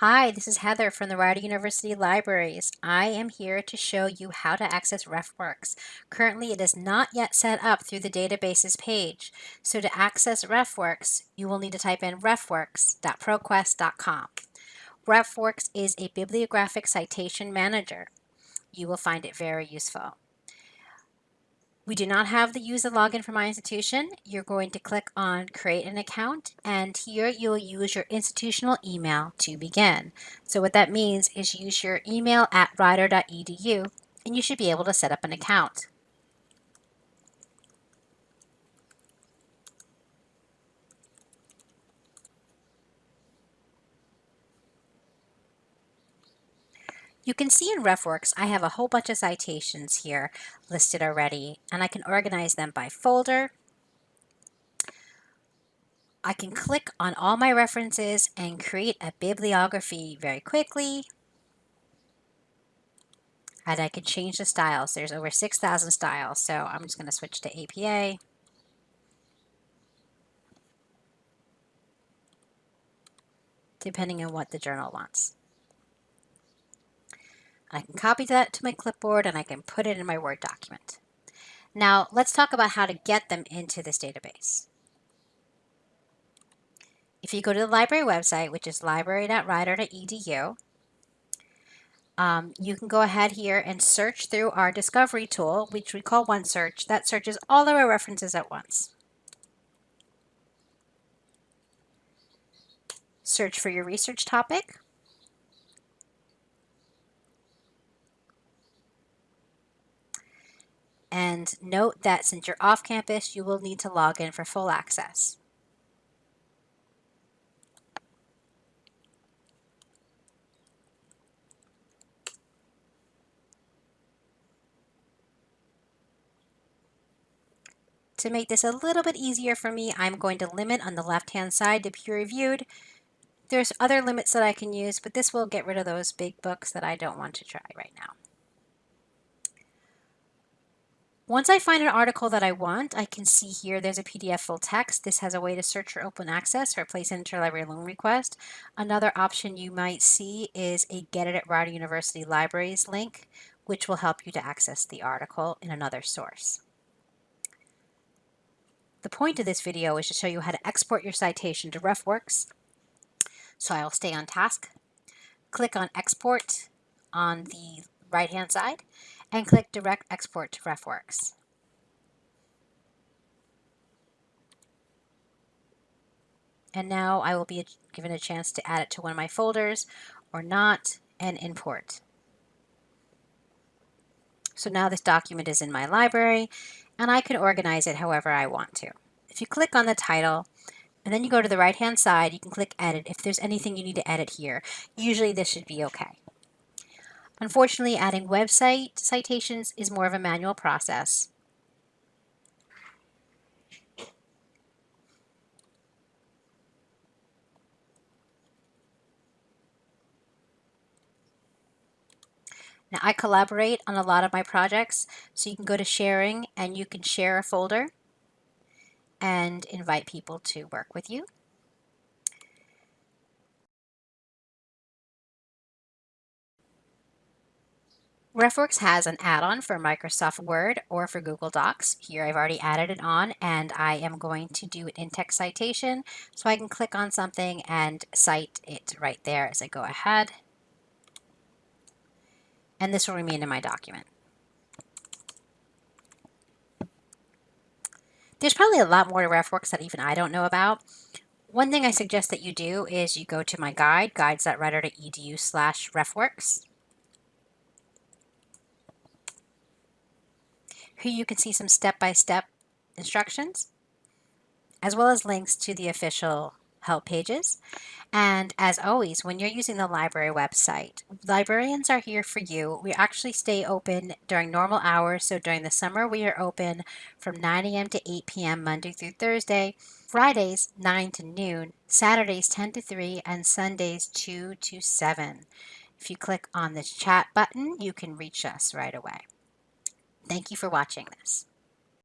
Hi, this is Heather from the Rider University Libraries. I am here to show you how to access RefWorks. Currently, it is not yet set up through the databases page. So to access RefWorks, you will need to type in refworks.proquest.com. RefWorks is a bibliographic citation manager. You will find it very useful. We do not have the use the login for my institution. You're going to click on create an account and here you'll use your institutional email to begin. So what that means is use your email at rider.edu and you should be able to set up an account. You can see in RefWorks, I have a whole bunch of citations here listed already, and I can organize them by folder. I can click on all my references and create a bibliography very quickly. And I can change the styles. There's over 6,000 styles, so I'm just going to switch to APA. depending on what the journal wants. I can copy that to my clipboard and I can put it in my Word document. Now let's talk about how to get them into this database. If you go to the library website, which is library.rider.edu, um, you can go ahead here and search through our discovery tool, which we call OneSearch. That searches all of our references at once. Search for your research topic. And note that since you're off campus, you will need to log in for full access. To make this a little bit easier for me, I'm going to limit on the left-hand side to peer reviewed. There's other limits that I can use, but this will get rid of those big books that I don't want to try right now. Once I find an article that I want, I can see here there's a PDF full text. This has a way to search for open access or place an interlibrary loan request. Another option you might see is a Get It at Rider University Libraries link, which will help you to access the article in another source. The point of this video is to show you how to export your citation to RefWorks. So I will stay on task, click on Export on the right-hand side, and click Direct Export to RefWorks. And now I will be given a chance to add it to one of my folders or not and import. So now this document is in my library and I can organize it however I want to. If you click on the title and then you go to the right hand side, you can click edit if there's anything you need to edit here. Usually this should be okay. Unfortunately, adding website citations is more of a manual process. Now I collaborate on a lot of my projects, so you can go to sharing and you can share a folder and invite people to work with you. RefWorks has an add-on for Microsoft Word or for Google Docs. Here I've already added it on and I am going to do an in-text citation so I can click on something and cite it right there as I go ahead. And this will remain in my document. There's probably a lot more to RefWorks that even I don't know about. One thing I suggest that you do is you go to my guide, guides.rider.edu slash RefWorks. Here you can see some step-by-step -step instructions, as well as links to the official help pages. And as always, when you're using the library website, librarians are here for you. We actually stay open during normal hours. So during the summer, we are open from 9 a.m. to 8 p.m. Monday through Thursday, Fridays 9 to noon, Saturdays 10 to 3, and Sundays 2 to 7. If you click on this chat button, you can reach us right away. Thank you for watching this.